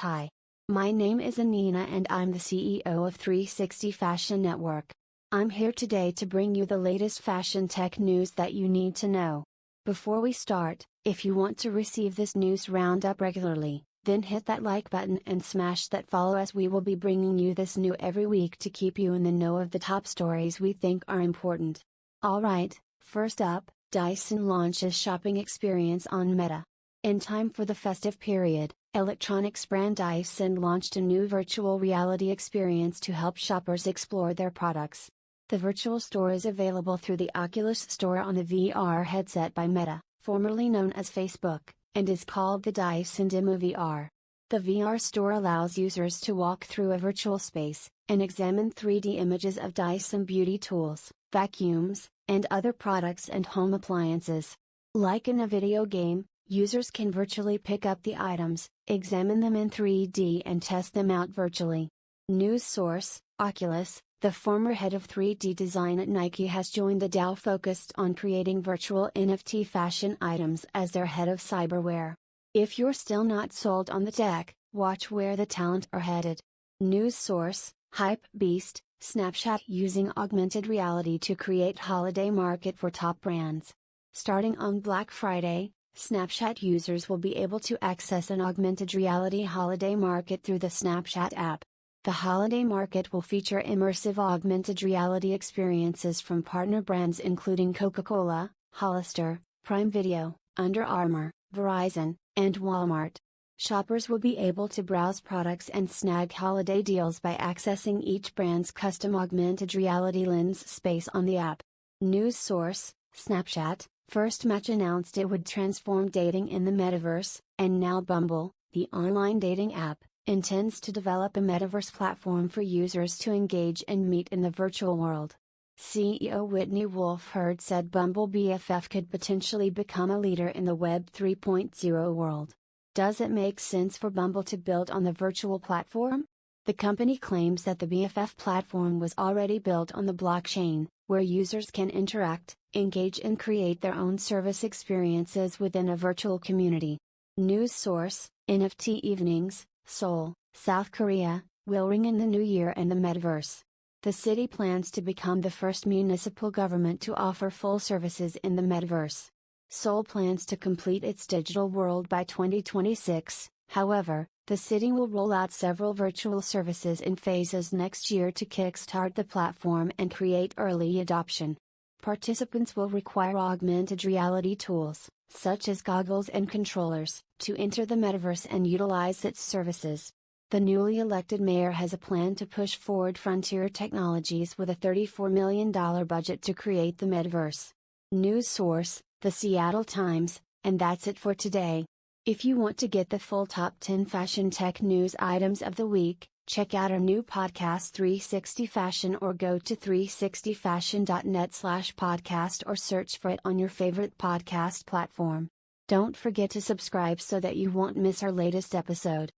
Hi. My name is Anina and I'm the CEO of 360 Fashion Network. I'm here today to bring you the latest fashion tech news that you need to know. Before we start, if you want to receive this news roundup regularly, then hit that like button and smash that follow as we will be bringing you this new every week to keep you in the know of the top stories we think are important. Alright, first up, Dyson launches shopping experience on Meta. In time for the festive period, electronics brand Dyson launched a new virtual reality experience to help shoppers explore their products. The virtual store is available through the Oculus Store on the VR headset by Meta, formerly known as Facebook, and is called the Dyson Demo VR. The VR store allows users to walk through a virtual space and examine 3D images of Dyson beauty tools, vacuums, and other products and home appliances. Like in a video game, Users can virtually pick up the items, examine them in 3D and test them out virtually. News source Oculus, the former head of 3D design at Nike, has joined the DAO focused on creating virtual NFT fashion items as their head of cyberwear. If you're still not sold on the tech, watch where the talent are headed. News source Hype Beast, Snapchat using augmented reality to create holiday market for top brands. Starting on Black Friday, Snapchat users will be able to access an augmented reality holiday market through the Snapchat app. The holiday market will feature immersive augmented reality experiences from partner brands including Coca Cola, Hollister, Prime Video, Under Armour, Verizon, and Walmart. Shoppers will be able to browse products and snag holiday deals by accessing each brand's custom augmented reality lens space on the app. News source Snapchat, First Match announced it would transform dating in the metaverse, and now Bumble, the online dating app, intends to develop a metaverse platform for users to engage and meet in the virtual world. CEO Whitney Wolfe Herd said Bumble BFF could potentially become a leader in the Web 3.0 world. Does it make sense for Bumble to build on the virtual platform? The company claims that the BFF platform was already built on the blockchain, where users can interact, engage and create their own service experiences within a virtual community. News source NFT Evenings, Seoul, South Korea, will ring in the new year and the metaverse. The city plans to become the first municipal government to offer full services in the metaverse. Seoul plans to complete its digital world by 2026, however, the city will roll out several virtual services in phases next year to kickstart the platform and create early adoption. Participants will require augmented reality tools, such as goggles and controllers, to enter the metaverse and utilize its services. The newly elected mayor has a plan to push forward frontier technologies with a $34 million budget to create the metaverse. News source, The Seattle Times, and that's it for today. If you want to get the full top 10 fashion tech news items of the week, check out our new podcast 360 Fashion or go to 360fashion.net slash podcast or search for it on your favorite podcast platform. Don't forget to subscribe so that you won't miss our latest episode.